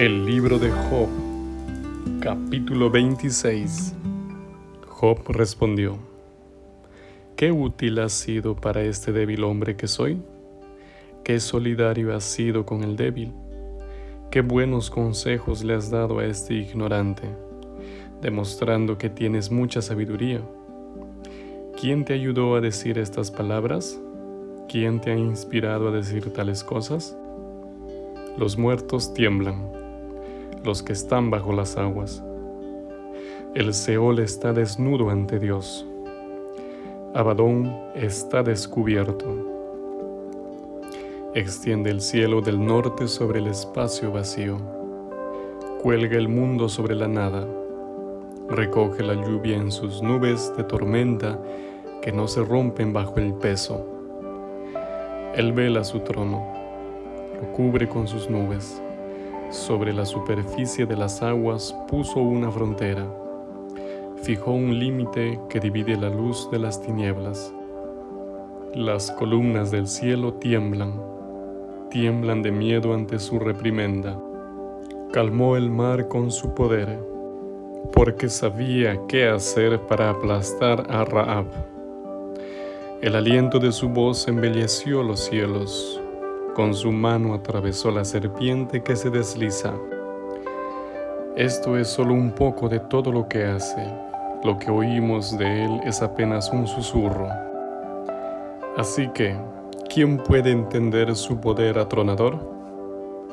El libro de Job, capítulo 26. Job respondió, ¿Qué útil has sido para este débil hombre que soy? ¿Qué solidario has sido con el débil? ¿Qué buenos consejos le has dado a este ignorante, demostrando que tienes mucha sabiduría? ¿Quién te ayudó a decir estas palabras? ¿Quién te ha inspirado a decir tales cosas? Los muertos tiemblan los que están bajo las aguas. El Seol está desnudo ante Dios. Abadón está descubierto. Extiende el cielo del norte sobre el espacio vacío. Cuelga el mundo sobre la nada. Recoge la lluvia en sus nubes de tormenta que no se rompen bajo el peso. Él vela su trono, lo cubre con sus nubes sobre la superficie de las aguas puso una frontera. Fijó un límite que divide la luz de las tinieblas. Las columnas del cielo tiemblan, tiemblan de miedo ante su reprimenda. Calmó el mar con su poder, porque sabía qué hacer para aplastar a Raab. El aliento de su voz embelleció los cielos, con su mano atravesó la serpiente que se desliza. Esto es solo un poco de todo lo que hace. Lo que oímos de él es apenas un susurro. Así que, ¿quién puede entender su poder atronador?